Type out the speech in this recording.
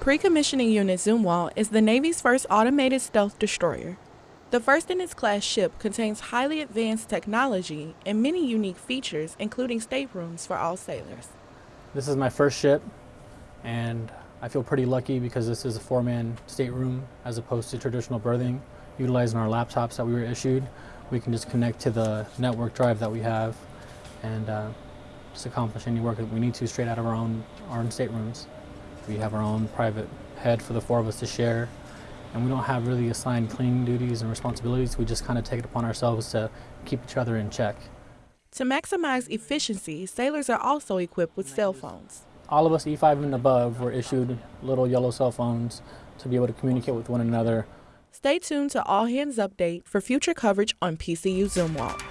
Pre-commissioning Unit Zumwalt is the Navy's first automated stealth destroyer. The first in its class ship contains highly advanced technology and many unique features, including staterooms for all sailors. This is my first ship, and I feel pretty lucky because this is a four-man stateroom as opposed to traditional berthing. Utilizing our laptops that we were issued, we can just connect to the network drive that we have and uh, just accomplish any work that we need to straight out of our own, our own staterooms. We have our own private head for the four of us to share, and we don't have really assigned cleaning duties and responsibilities. We just kind of take it upon ourselves to keep each other in check. To maximize efficiency, sailors are also equipped with cell phones. All of us E5 and above were issued little yellow cell phones to be able to communicate with one another. Stay tuned to All Hands Update for future coverage on PCU Zumwalt.